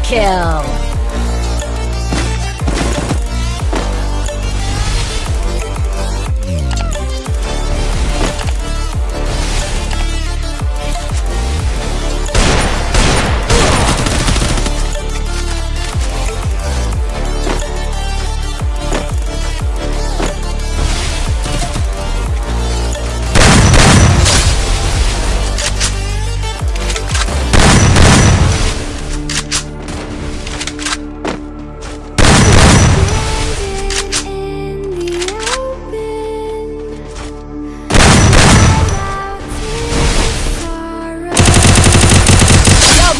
kill.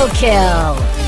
Double kill!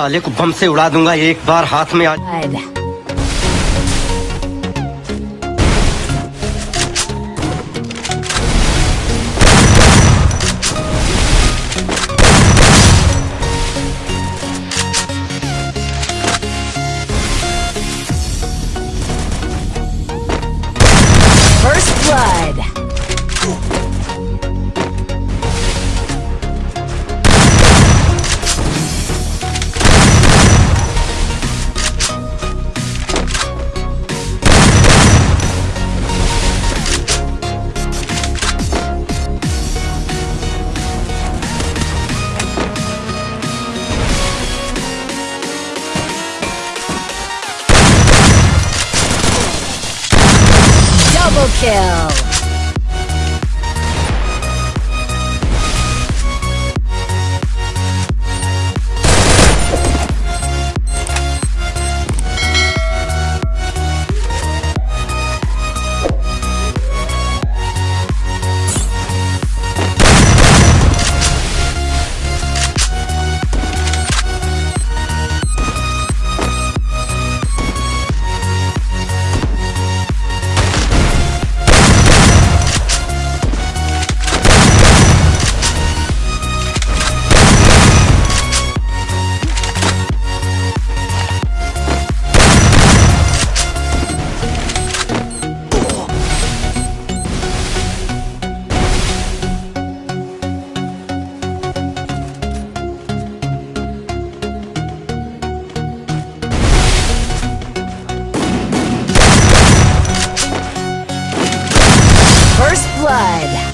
साले को बम से उड़ा दूंगा एक बार हाथ में आ First blood. Kill. blood.